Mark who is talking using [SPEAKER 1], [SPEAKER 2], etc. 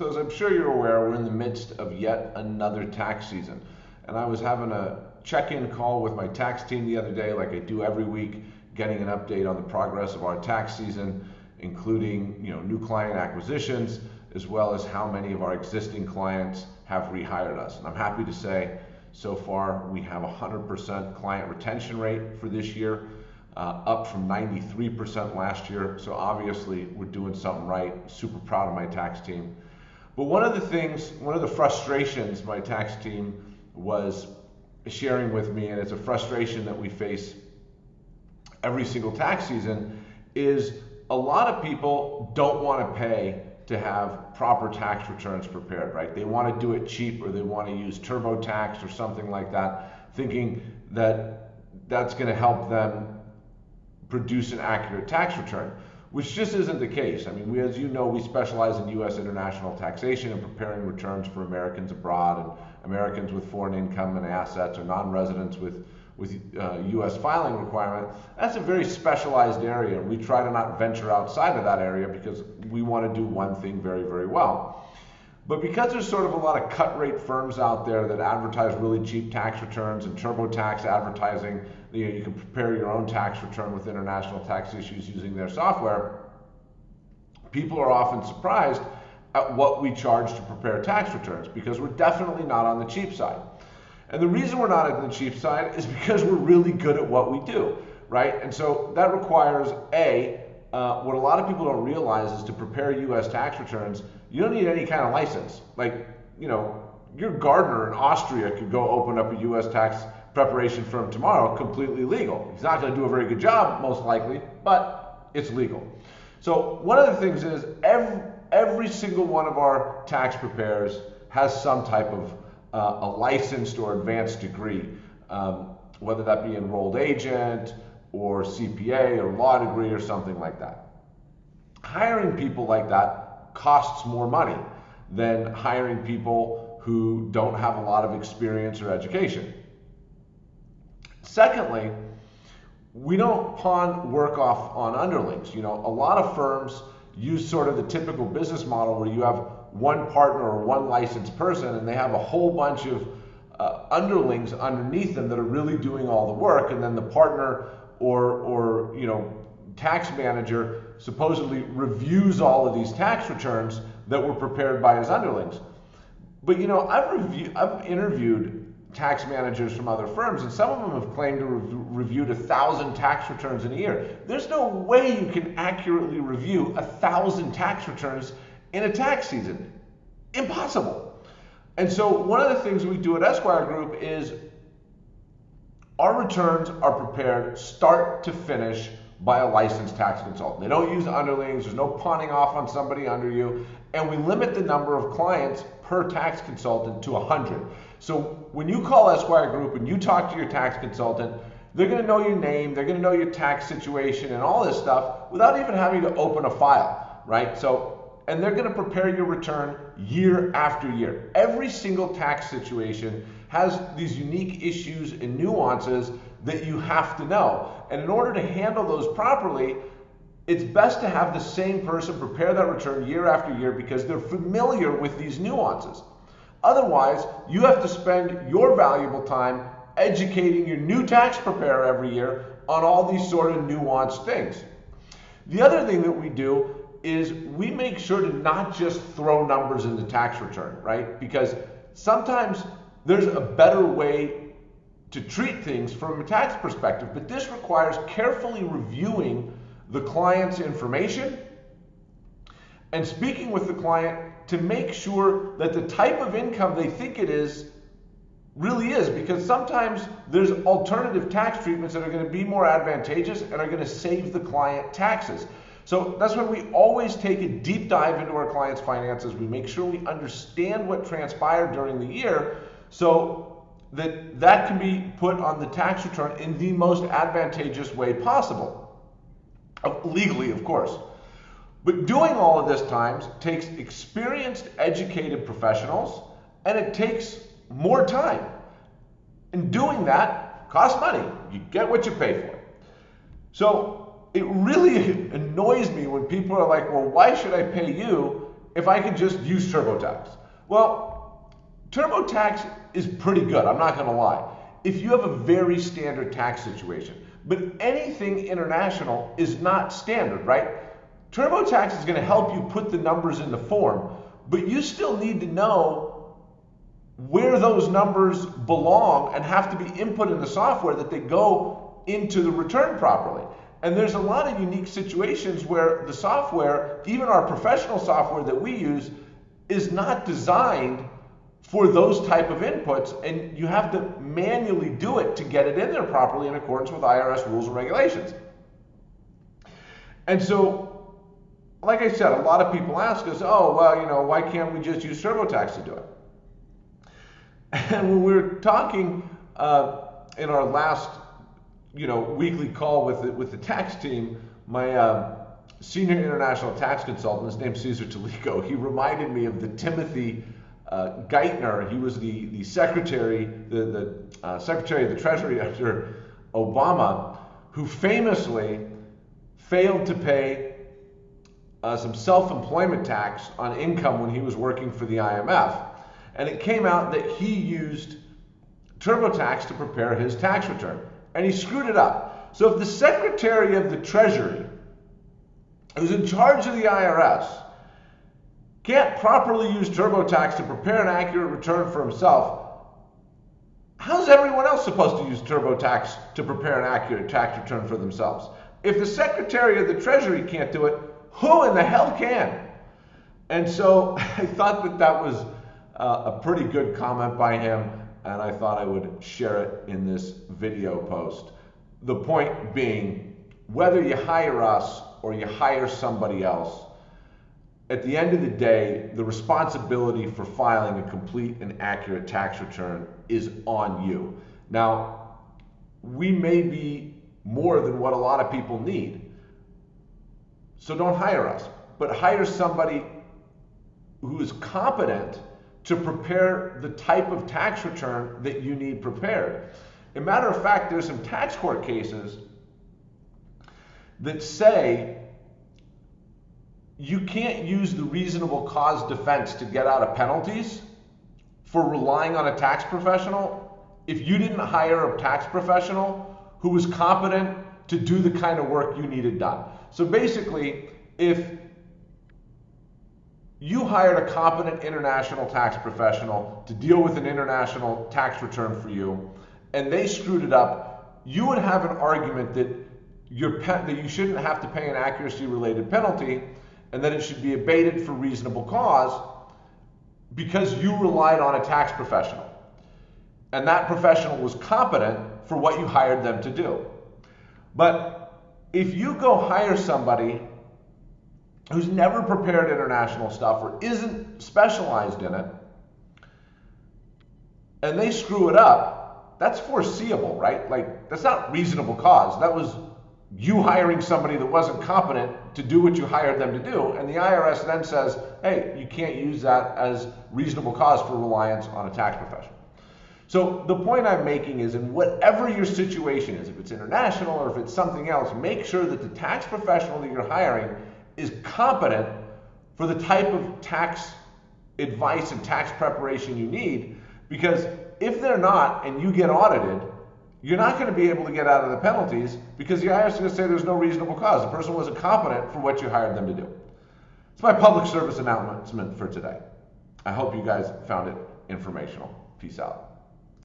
[SPEAKER 1] So, as I'm sure you're aware, we're in the midst of yet another tax season. And I was having a check in call with my tax team the other day, like I do every week, getting an update on the progress of our tax season, including you know, new client acquisitions, as well as how many of our existing clients have rehired us. And I'm happy to say so far we have a 100% client retention rate for this year, uh, up from 93% last year. So obviously we're doing something right. Super proud of my tax team. But one of the things, one of the frustrations my tax team was sharing with me, and it's a frustration that we face every single tax season, is a lot of people don't want to pay to have proper tax returns prepared, right? They want to do it cheap or they want to use TurboTax or something like that, thinking that that's going to help them produce an accurate tax return, which just isn't the case. I mean, we, as you know, we specialize in U.S. international taxation and preparing returns for Americans abroad and Americans with foreign income and assets or non-residents with with uh, U.S. filing requirement, that's a very specialized area. We try to not venture outside of that area because we want to do one thing very, very well. But because there's sort of a lot of cut rate firms out there that advertise really cheap tax returns and TurboTax advertising, you, know, you can prepare your own tax return with international tax issues using their software, people are often surprised at what we charge to prepare tax returns because we're definitely not on the cheap side. And the reason we're not on the cheap side is because we're really good at what we do, right? And so that requires A, uh, what a lot of people don't realize is to prepare US tax returns, you don't need any kind of license. Like, you know, your gardener in Austria could go open up a US tax preparation firm tomorrow completely legal. He's not going to do a very good job, most likely, but it's legal. So, one of the things is every, every single one of our tax preparers has some type of uh, a licensed or advanced degree, um, whether that be enrolled agent or CPA or law degree or something like that. Hiring people like that costs more money than hiring people who don't have a lot of experience or education. Secondly, we don't pawn work off on underlings. You know, a lot of firms use sort of the typical business model where you have one partner or one licensed person and they have a whole bunch of uh, underlings underneath them that are really doing all the work and then the partner or or you know tax manager supposedly reviews all of these tax returns that were prepared by his underlings but you know i've reviewed i've interviewed tax managers from other firms and some of them have claimed to have reviewed a thousand tax returns in a year there's no way you can accurately review a thousand tax returns in a tax season. Impossible. And so one of the things we do at Esquire Group is our returns are prepared start to finish by a licensed tax consultant. They don't use underlings, there's no pawning off on somebody under you, and we limit the number of clients per tax consultant to 100. So when you call Esquire Group and you talk to your tax consultant, they're going to know your name, they're going to know your tax situation and all this stuff without even having to open a file, right? So and they're going to prepare your return year after year. Every single tax situation has these unique issues and nuances that you have to know. And in order to handle those properly, it's best to have the same person prepare that return year after year because they're familiar with these nuances. Otherwise, you have to spend your valuable time educating your new tax preparer every year on all these sort of nuanced things. The other thing that we do is we make sure to not just throw numbers in the tax return, right? Because sometimes there's a better way to treat things from a tax perspective, but this requires carefully reviewing the client's information and speaking with the client to make sure that the type of income they think it is really is because sometimes there's alternative tax treatments that are going to be more advantageous and are going to save the client taxes. So that's why we always take a deep dive into our clients' finances. We make sure we understand what transpired during the year so that that can be put on the tax return in the most advantageous way possible. Legally, of course. But doing all of this times takes experienced, educated professionals, and it takes more time. And doing that costs money. You get what you pay for. So it really annoys me when people are like, well, why should I pay you if I could just use TurboTax. Well, TurboTax is pretty good, I'm not gonna lie. If you have a very standard tax situation, but anything international is not standard, right? TurboTax is gonna help you put the numbers in the form, but you still need to know where those numbers belong and have to be input in the software that they go into the return properly. And there's a lot of unique situations where the software, even our professional software that we use, is not designed for those type of inputs and you have to manually do it to get it in there properly in accordance with IRS rules and regulations. And so, like I said, a lot of people ask us, oh, well, you know, why can't we just use TurboTax to do it? And when we were talking uh, in our last you know, weekly call with the, with the tax team, my uh, senior international tax consultant, his name's Caesar Talico, he reminded me of the Timothy uh, Geithner. He was the, the secretary, the, the uh, secretary of the Treasury under Obama, who famously failed to pay uh, some self-employment tax on income when he was working for the IMF. And it came out that he used TurboTax to prepare his tax return and he screwed it up. So if the Secretary of the Treasury, who's in charge of the IRS, can't properly use TurboTax to prepare an accurate return for himself, how's everyone else supposed to use TurboTax to prepare an accurate tax return for themselves? If the Secretary of the Treasury can't do it, who in the hell can? And so I thought that that was uh, a pretty good comment by him and I thought I would share it in this video post. The point being, whether you hire us or you hire somebody else, at the end of the day, the responsibility for filing a complete and accurate tax return is on you. Now, we may be more than what a lot of people need. So don't hire us, but hire somebody who is competent to prepare the type of tax return that you need prepared. a matter of fact, there's some tax court cases that say you can't use the reasonable cause defense to get out of penalties for relying on a tax professional if you didn't hire a tax professional who was competent to do the kind of work you needed done. So basically, if you hired a competent international tax professional to deal with an international tax return for you, and they screwed it up, you would have an argument that your that you shouldn't have to pay an accuracy related penalty and that it should be abated for reasonable cause because you relied on a tax professional. And that professional was competent for what you hired them to do. But if you go hire somebody who's never prepared international stuff or isn't specialized in it, and they screw it up, that's foreseeable, right? Like, that's not reasonable cause. That was you hiring somebody that wasn't competent to do what you hired them to do. And the IRS then says, hey, you can't use that as reasonable cause for reliance on a tax professional. So the point I'm making is in whatever your situation is, if it's international or if it's something else, make sure that the tax professional that you're hiring is competent for the type of tax advice and tax preparation you need because if they're not and you get audited, you're not going to be able to get out of the penalties because the IRS is going to say there's no reasonable cause. The person wasn't competent for what you hired them to do. It's my public service announcement for today. I hope you guys found it informational. Peace out.